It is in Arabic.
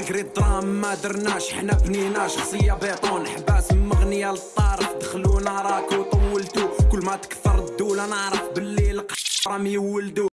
مغري الدرام ما درناش حنا بنينا شخصية بيطون حباس مغنية للطرف دخلونا راكو طولتو كل ما تكثر الدولة نعرف باللي القشرة راهم يولدو